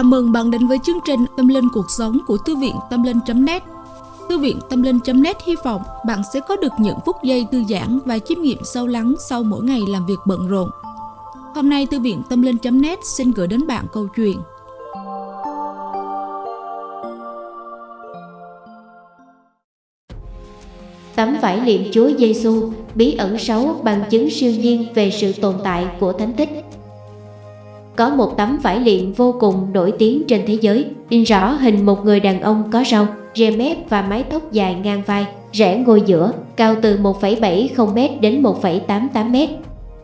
Chào mừng bạn đến với chương trình Tâm Linh Cuộc Sống của Thư viện Tâm Linh.net Thư viện Tâm Linh.net hy vọng bạn sẽ có được những phút giây thư giãn và chiêm nghiệm sâu lắng sau mỗi ngày làm việc bận rộn. Hôm nay, Thư viện Tâm Linh.net xin gửi đến bạn câu chuyện. Tấm vải liệm Chúa Giêsu bí ẩn xấu bằng chứng siêu nhiên về sự tồn tại của thánh tích có một tấm vải liệm vô cùng nổi tiếng trên thế giới, in rõ hình một người đàn ông có râu, rê mép và mái tóc dài ngang vai, rẽ ngôi giữa, cao từ 1,70m đến 1,88m.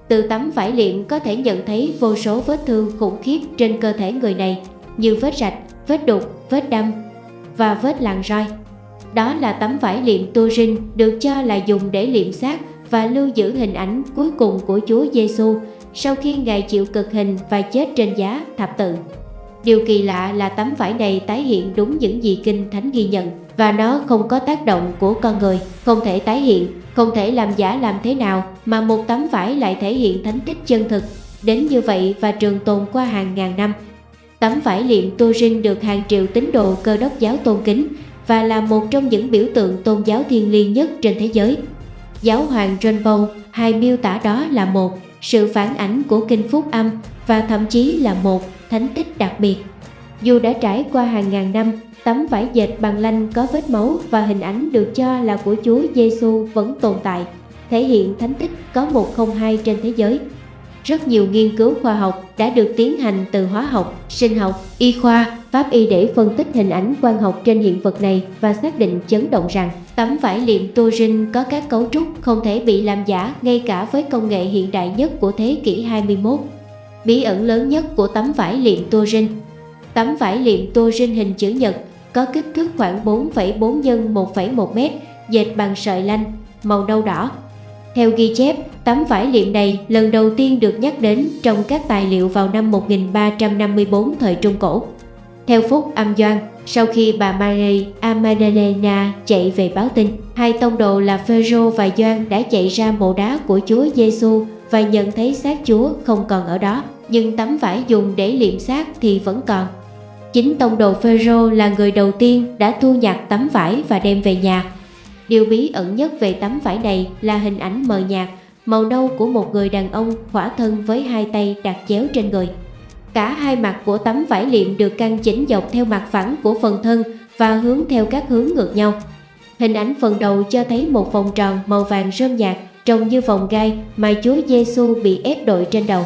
Từ tấm vải liệm có thể nhận thấy vô số vết thương khủng khiếp trên cơ thể người này, như vết rạch, vết đục, vết đâm và vết lằn roi. Đó là tấm vải liệm Turin được cho là dùng để liệm xác và lưu giữ hình ảnh cuối cùng của Chúa Giêsu sau khi Ngài chịu cực hình và chết trên giá thập tự. Điều kỳ lạ là tấm vải này tái hiện đúng những gì Kinh Thánh ghi nhận và nó không có tác động của con người, không thể tái hiện, không thể làm giả làm thế nào mà một tấm vải lại thể hiện thánh tích chân thực đến như vậy và trường tồn qua hàng ngàn năm. Tấm vải liệm Turin được hàng triệu tín đồ cơ đốc giáo tôn kính và là một trong những biểu tượng tôn giáo thiêng liêng nhất trên thế giới. Giáo hoàng John Paul hay miêu tả đó là một sự phản ảnh của kinh phúc âm và thậm chí là một thánh tích đặc biệt. Dù đã trải qua hàng ngàn năm, tấm vải dệt bằng lanh có vết máu và hình ảnh được cho là của Chúa Giêsu vẫn tồn tại, thể hiện thánh tích có 102 trên thế giới. Rất nhiều nghiên cứu khoa học đã được tiến hành từ hóa học, sinh học, y khoa, pháp y để phân tích hình ảnh quang học trên hiện vật này và xác định chấn động rằng tấm vải liệm Turin có các cấu trúc không thể bị làm giả ngay cả với công nghệ hiện đại nhất của thế kỷ 21. Bí ẩn lớn nhất của tấm vải liệm Turin Tấm vải liệm Turin hình chữ nhật có kích thước khoảng 4,4 x 1,1 m, dệt bằng sợi lanh, màu nâu đỏ, theo ghi chép, tấm vải liệm này lần đầu tiên được nhắc đến trong các tài liệu vào năm 1354 thời Trung Cổ. Theo Phúc Âm Doan, sau khi bà Maria Amadalena chạy về báo tin, hai tông đồ là Phêrô và Doan đã chạy ra mộ đá của Chúa Giêsu và nhận thấy xác Chúa không còn ở đó, nhưng tấm vải dùng để liệm xác thì vẫn còn. Chính tông đồ Phêrô là người đầu tiên đã thu nhặt tấm vải và đem về nhà Điều bí ẩn nhất về tấm vải này là hình ảnh mờ nhạt, màu nâu của một người đàn ông khỏa thân với hai tay đặt chéo trên người. Cả hai mặt của tấm vải liệm được căn chỉnh dọc theo mặt phẳng của phần thân và hướng theo các hướng ngược nhau. Hình ảnh phần đầu cho thấy một vòng tròn màu vàng rơm nhạt trông như vòng gai mà Chúa Giêsu bị ép đội trên đầu.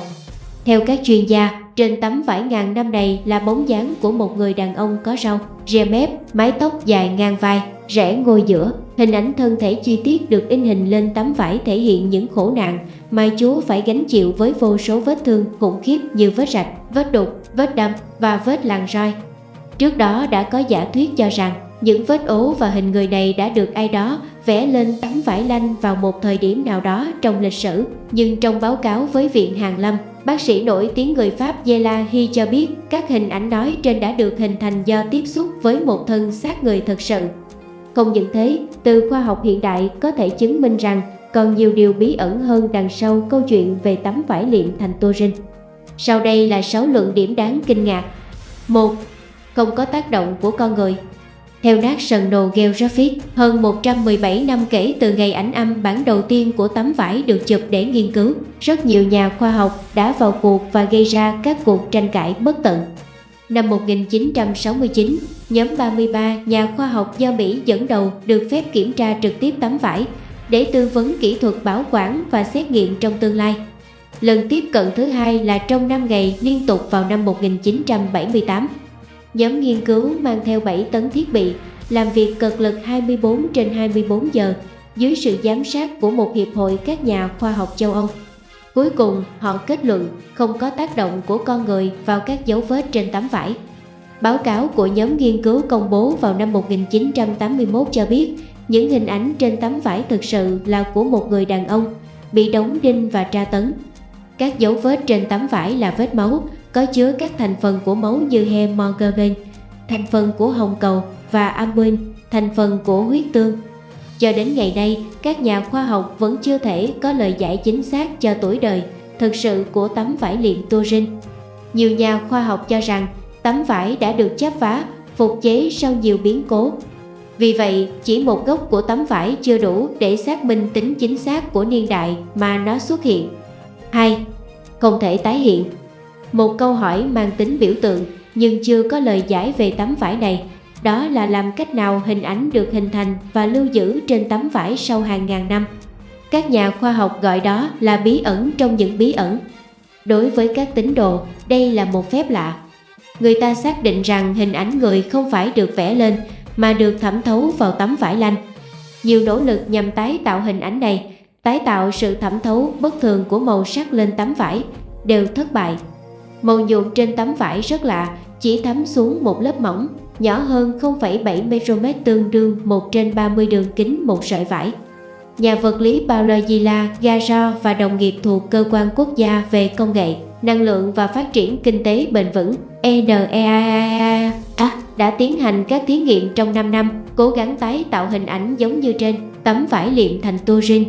Theo các chuyên gia, trên tấm vải ngàn năm này là bóng dáng của một người đàn ông có râu, ria mép, mái tóc dài ngang vai, rẽ ngôi giữa. Hình ảnh thân thể chi tiết được in hình lên tấm vải thể hiện những khổ nạn mà Chúa phải gánh chịu với vô số vết thương khủng khiếp như vết rạch, vết đục, vết đâm và vết lằn roi. Trước đó đã có giả thuyết cho rằng những vết ố và hình người này đã được ai đó vẽ lên tấm vải lanh vào một thời điểm nào đó trong lịch sử. Nhưng trong báo cáo với Viện Hàn Lâm, bác sĩ nổi tiếng người Pháp Zela Hi cho biết các hình ảnh nói trên đã được hình thành do tiếp xúc với một thân xác người thật sự. Không những thế, từ khoa học hiện đại có thể chứng minh rằng còn nhiều điều bí ẩn hơn đằng sau câu chuyện về tấm vải liệm thành Turin. Sau đây là 6 luận điểm đáng kinh ngạc. 1. Không có tác động của con người theo National Geographic, hơn 117 năm kể từ ngày ảnh âm bản đầu tiên của tấm vải được chụp để nghiên cứu, rất nhiều nhà khoa học đã vào cuộc và gây ra các cuộc tranh cãi bất tận. Năm 1969, nhóm 33 nhà khoa học do Mỹ dẫn đầu được phép kiểm tra trực tiếp tấm vải để tư vấn kỹ thuật bảo quản và xét nghiệm trong tương lai. Lần tiếp cận thứ hai là trong 5 ngày liên tục vào năm 1978. Nhóm nghiên cứu mang theo 7 tấn thiết bị, làm việc cực lực 24 trên 24 giờ dưới sự giám sát của một hiệp hội các nhà khoa học châu Âu. Cuối cùng, họ kết luận không có tác động của con người vào các dấu vết trên tấm vải. Báo cáo của nhóm nghiên cứu công bố vào năm 1981 cho biết những hình ảnh trên tấm vải thực sự là của một người đàn ông bị đóng đinh và tra tấn. Các dấu vết trên tấm vải là vết máu, có chứa các thành phần của máu như hemoglobin, thành phần của hồng cầu và albumin, thành phần của huyết tương. Cho đến ngày nay, các nhà khoa học vẫn chưa thể có lời giải chính xác cho tuổi đời thực sự của tấm vải liệm Turin. Nhiều nhà khoa học cho rằng Tấm vải đã được chắp vá, phục chế sau nhiều biến cố. Vì vậy, chỉ một gốc của tấm vải chưa đủ để xác minh tính chính xác của niên đại mà nó xuất hiện. 2. Không thể tái hiện một câu hỏi mang tính biểu tượng nhưng chưa có lời giải về tấm vải này đó là làm cách nào hình ảnh được hình thành và lưu giữ trên tấm vải sau hàng ngàn năm. Các nhà khoa học gọi đó là bí ẩn trong những bí ẩn. Đối với các tín đồ, đây là một phép lạ. Người ta xác định rằng hình ảnh người không phải được vẽ lên mà được thẩm thấu vào tấm vải lanh. Nhiều nỗ lực nhằm tái tạo hình ảnh này, tái tạo sự thẩm thấu bất thường của màu sắc lên tấm vải, đều thất bại. Màu nhuộm trên tấm vải rất lạ, chỉ thấm xuống một lớp mỏng, nhỏ hơn 0,7 micromet tương đương 1 trên 30 đường kính một sợi vải. Nhà vật lý Paolo Gila Gajo và đồng nghiệp thuộc Cơ quan Quốc gia về Công nghệ, Năng lượng và Phát triển Kinh tế Bền vững NEAA à, đã tiến hành các thí nghiệm trong 5 năm, cố gắng tái tạo hình ảnh giống như trên tấm vải liệm thành turin.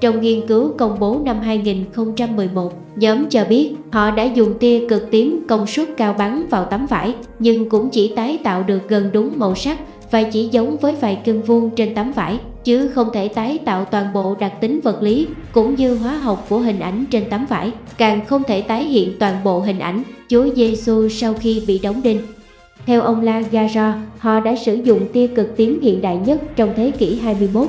Trong nghiên cứu công bố năm 2011, nhóm cho biết họ đã dùng tia cực tím công suất cao bắn vào tấm vải, nhưng cũng chỉ tái tạo được gần đúng màu sắc và chỉ giống với vài cân vuông trên tấm vải, chứ không thể tái tạo toàn bộ đặc tính vật lý cũng như hóa học của hình ảnh trên tấm vải, càng không thể tái hiện toàn bộ hình ảnh Chúa Giêsu sau khi bị đóng đinh. Theo ông La Gara, họ đã sử dụng tia cực tím hiện đại nhất trong thế kỷ 21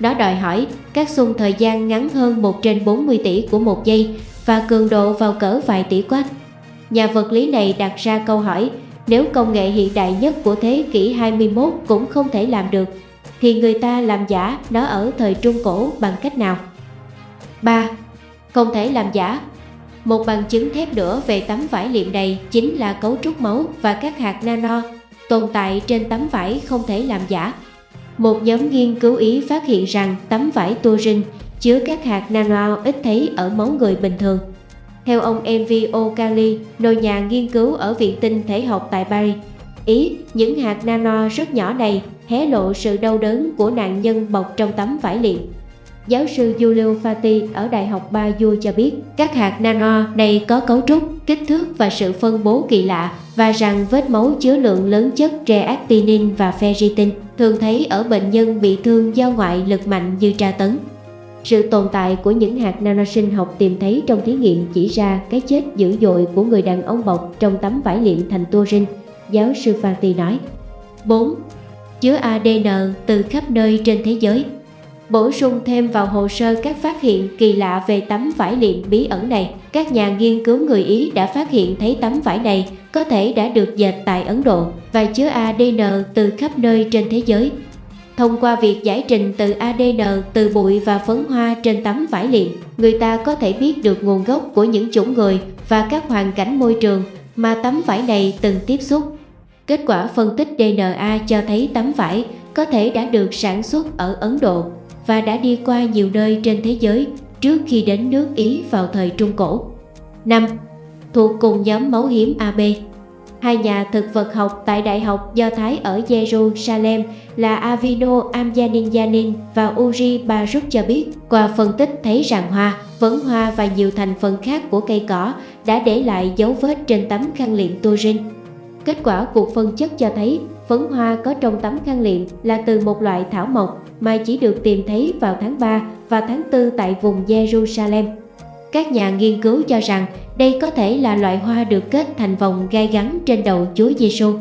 nó đòi hỏi các xung thời gian ngắn hơn 1 trên 40 tỷ của một giây và cường độ vào cỡ vài tỷ quát. Nhà vật lý này đặt ra câu hỏi, nếu công nghệ hiện đại nhất của thế kỷ 21 cũng không thể làm được, thì người ta làm giả nó ở thời Trung Cổ bằng cách nào? 3. Không thể làm giả Một bằng chứng thép nữa về tấm vải liệm này chính là cấu trúc máu và các hạt nano tồn tại trên tấm vải không thể làm giả. Một nhóm nghiên cứu Ý phát hiện rằng tấm vải turin chứa các hạt nano ít thấy ở máu người bình thường. Theo ông MV O'Cali, nồi nhà nghiên cứu ở Viện Tinh Thể học tại Paris, Ý, những hạt nano rất nhỏ này hé lộ sự đau đớn của nạn nhân bọc trong tấm vải liệm. Giáo sư Giulio Fati ở Đại học Bayu cho biết các hạt nano này có cấu trúc, kích thước và sự phân bố kỳ lạ và rằng vết máu chứa lượng lớn chất reactinin và ferritin thường thấy ở bệnh nhân bị thương do ngoại lực mạnh như tra tấn. Sự tồn tại của những hạt nano sinh học tìm thấy trong thí nghiệm chỉ ra cái chết dữ dội của người đàn ông bọc trong tấm vải liệm thành turin, giáo sư Fati nói. 4. Chứa ADN từ khắp nơi trên thế giới Bổ sung thêm vào hồ sơ các phát hiện kỳ lạ về tấm vải liệm bí ẩn này, các nhà nghiên cứu người Ý đã phát hiện thấy tấm vải này có thể đã được dệt tại Ấn Độ và chứa ADN từ khắp nơi trên thế giới. Thông qua việc giải trình từ ADN từ bụi và phấn hoa trên tấm vải liệm, người ta có thể biết được nguồn gốc của những chủng người và các hoàn cảnh môi trường mà tấm vải này từng tiếp xúc. Kết quả phân tích DNA cho thấy tấm vải có thể đã được sản xuất ở Ấn Độ và đã đi qua nhiều nơi trên thế giới trước khi đến nước Ý vào thời Trung Cổ. 5. Thuộc cùng nhóm máu hiếm AB Hai nhà thực vật học tại Đại học Do Thái ở Jerusalem là Avino Amjaninjanin và Uri Baruch cho biết qua phân tích thấy rằng hoa, vấn hoa và nhiều thành phần khác của cây cỏ đã để lại dấu vết trên tấm khăn liệm turin. Kết quả cuộc phân chất cho thấy phấn hoa có trong tấm khăn liệm là từ một loại thảo mộc mà chỉ được tìm thấy vào tháng 3 và tháng 4 tại vùng Jerusalem. Các nhà nghiên cứu cho rằng đây có thể là loại hoa được kết thành vòng gai gắn trên đầu Chúa Giêsu.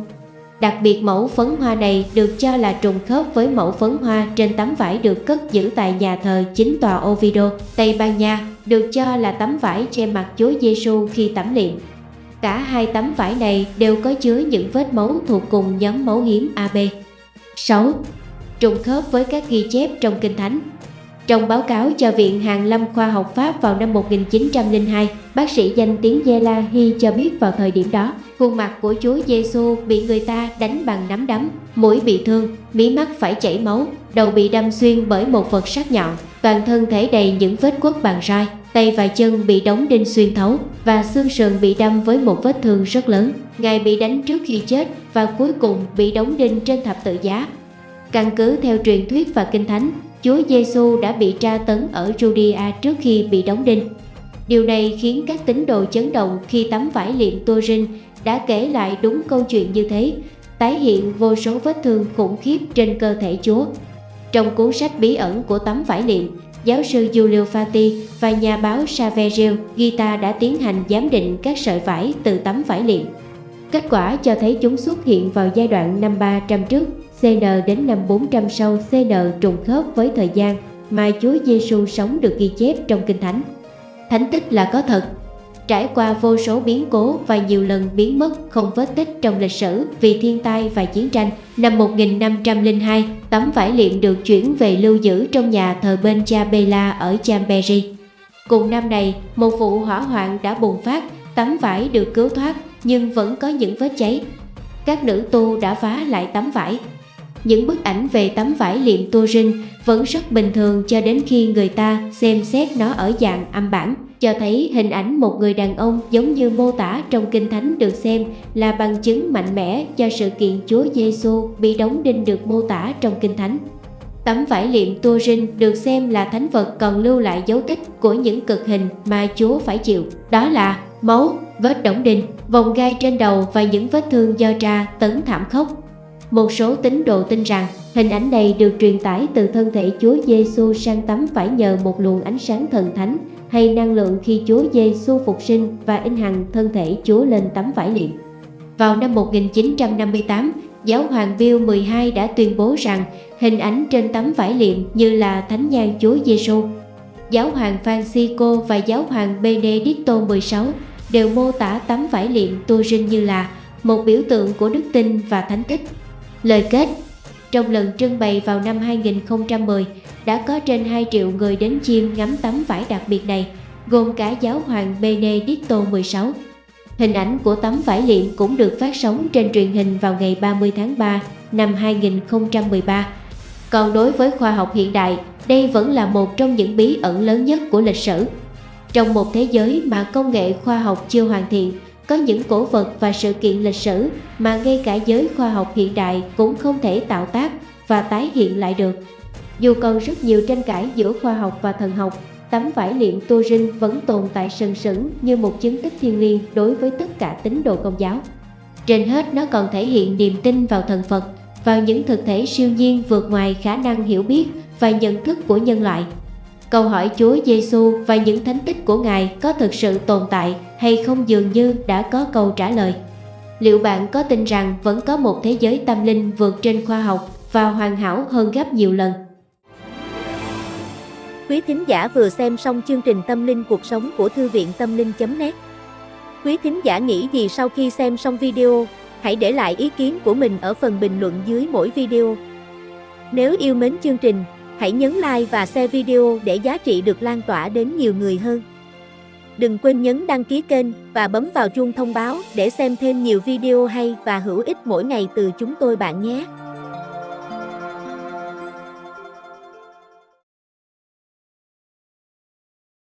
Đặc biệt mẫu phấn hoa này được cho là trùng khớp với mẫu phấn hoa trên tấm vải được cất giữ tại nhà thờ chính tòa Oviedo, Tây Ban Nha, được cho là tấm vải che mặt Chúa Giêsu khi tắm liệm. Cả hai tấm vải này đều có chứa những vết máu thuộc cùng nhóm máu hiếm AB. 6 trùng khớp với các ghi chép trong Kinh Thánh. Trong báo cáo cho Viện Hàn Lâm Khoa học Pháp vào năm 1902, bác sĩ danh tiếng Gela Hy cho biết vào thời điểm đó, khuôn mặt của Chúa Giêsu bị người ta đánh bằng nắm đấm, mũi bị thương, mí mắt phải chảy máu, đầu bị đâm xuyên bởi một vật sắc nhọn, toàn thân thể đầy những vết quất bằng roi, tay và chân bị đóng đinh xuyên thấu và xương sườn bị đâm với một vết thương rất lớn. Ngài bị đánh trước khi chết và cuối cùng bị đóng đinh trên thập tự giá Căn cứ theo truyền thuyết và kinh thánh, Chúa Giêsu đã bị tra tấn ở Judea trước khi bị đóng đinh. Điều này khiến các tín đồ chấn động khi tấm vải liệm Turin đã kể lại đúng câu chuyện như thế, tái hiện vô số vết thương khủng khiếp trên cơ thể Chúa. Trong cuốn sách bí ẩn của tấm vải liệm, giáo sư Giulio Fati và nhà báo Saverio Gita đã tiến hành giám định các sợi vải từ tấm vải liệm. Kết quả cho thấy chúng xuất hiện vào giai đoạn năm 300 trước, CN đến năm 400 sau CN trùng khớp với thời gian mà Chúa Giêsu sống được ghi chép trong Kinh Thánh. Thánh tích là có thật, trải qua vô số biến cố và nhiều lần biến mất không vết tích trong lịch sử vì thiên tai và chiến tranh. Năm 1502, tấm vải liệm được chuyển về lưu giữ trong nhà thờ bên cha Bela ở Chambéry. Cùng năm này, một vụ hỏa hoạn đã bùng phát, tấm vải được cứu thoát nhưng vẫn có những vết cháy. Các nữ tu đã phá lại tấm vải. Những bức ảnh về tấm vải liệm Turin vẫn rất bình thường cho đến khi người ta xem xét nó ở dạng âm bản cho thấy hình ảnh một người đàn ông giống như mô tả trong Kinh Thánh được xem là bằng chứng mạnh mẽ cho sự kiện Chúa Giêsu bị đóng đinh được mô tả trong Kinh Thánh. Tấm vải liệm Turin được xem là thánh vật còn lưu lại dấu tích của những cực hình mà Chúa phải chịu, đó là máu, vết đóng đinh, vòng gai trên đầu và những vết thương do tra tấn thảm khốc. Một số tín đồ tin rằng hình ảnh này được truyền tải từ thân thể Chúa Giêsu sang tấm vải nhờ một luồng ánh sáng thần thánh hay năng lượng khi Chúa Giêsu phục sinh và in hằng thân thể Chúa lên tấm vải liệm. Vào năm 1958, giáo hoàng Bill 12 đã tuyên bố rằng hình ảnh trên tấm vải liệm như là thánh nhan Chúa Giêsu. Giáo hoàng Francisco và giáo hoàng Benedicto 16 đều mô tả tấm vải liệm Turin như là một biểu tượng của đức tin và thánh tích. Lời kết trong lần trưng bày vào năm 2010, đã có trên 2 triệu người đến chiêm ngắm tấm vải đặc biệt này, gồm cả giáo hoàng Benedicto XVI. Hình ảnh của tấm vải liệm cũng được phát sóng trên truyền hình vào ngày 30 tháng 3 năm 2013. Còn đối với khoa học hiện đại, đây vẫn là một trong những bí ẩn lớn nhất của lịch sử. Trong một thế giới mà công nghệ khoa học chưa hoàn thiện, có những cổ vật và sự kiện lịch sử mà ngay cả giới khoa học hiện đại cũng không thể tạo tác và tái hiện lại được. Dù còn rất nhiều tranh cãi giữa khoa học và thần học, tấm vải liệm Turin vẫn tồn tại sừng sững như một chứng tích thiêng liêng đối với tất cả tín đồ công giáo. Trên hết nó còn thể hiện niềm tin vào thần Phật, vào những thực thể siêu nhiên vượt ngoài khả năng hiểu biết và nhận thức của nhân loại. Câu hỏi Chúa Giêsu và những thánh tích của Ngài có thực sự tồn tại hay không dường như đã có câu trả lời. Liệu bạn có tin rằng vẫn có một thế giới tâm linh vượt trên khoa học và hoàn hảo hơn gấp nhiều lần? Quý thính giả vừa xem xong chương trình Tâm linh cuộc sống của Thư viện Tâm linh.net Quý thính giả nghĩ gì sau khi xem xong video, hãy để lại ý kiến của mình ở phần bình luận dưới mỗi video. Nếu yêu mến chương trình, hãy nhấn like và share video để giá trị được lan tỏa đến nhiều người hơn. Đừng quên nhấn đăng ký kênh và bấm vào chuông thông báo để xem thêm nhiều video hay và hữu ích mỗi ngày từ chúng tôi bạn nhé.